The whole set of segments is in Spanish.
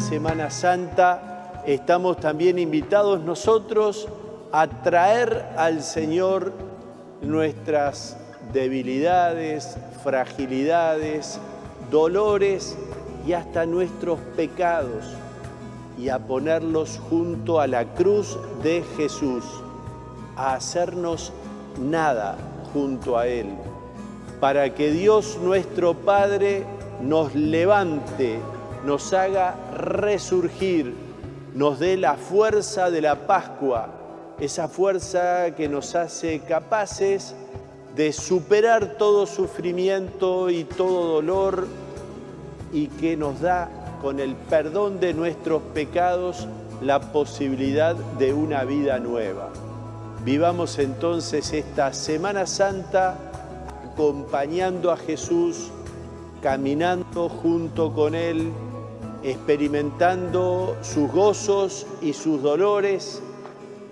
Semana Santa estamos también invitados nosotros a traer al Señor nuestras debilidades, fragilidades, dolores y hasta nuestros pecados y a ponerlos junto a la cruz de Jesús, a hacernos nada junto a Él, para que Dios nuestro Padre nos levante, nos haga resurgir, nos dé la fuerza de la Pascua, esa fuerza que nos hace capaces de superar todo sufrimiento y todo dolor y que nos da con el perdón de nuestros pecados la posibilidad de una vida nueva. Vivamos entonces esta Semana Santa acompañando a Jesús, caminando junto con Él, experimentando sus gozos y sus dolores,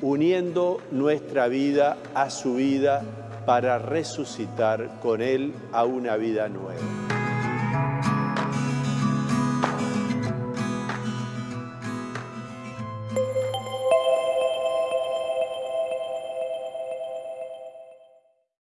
uniendo nuestra vida a su vida para resucitar con Él a una vida nueva.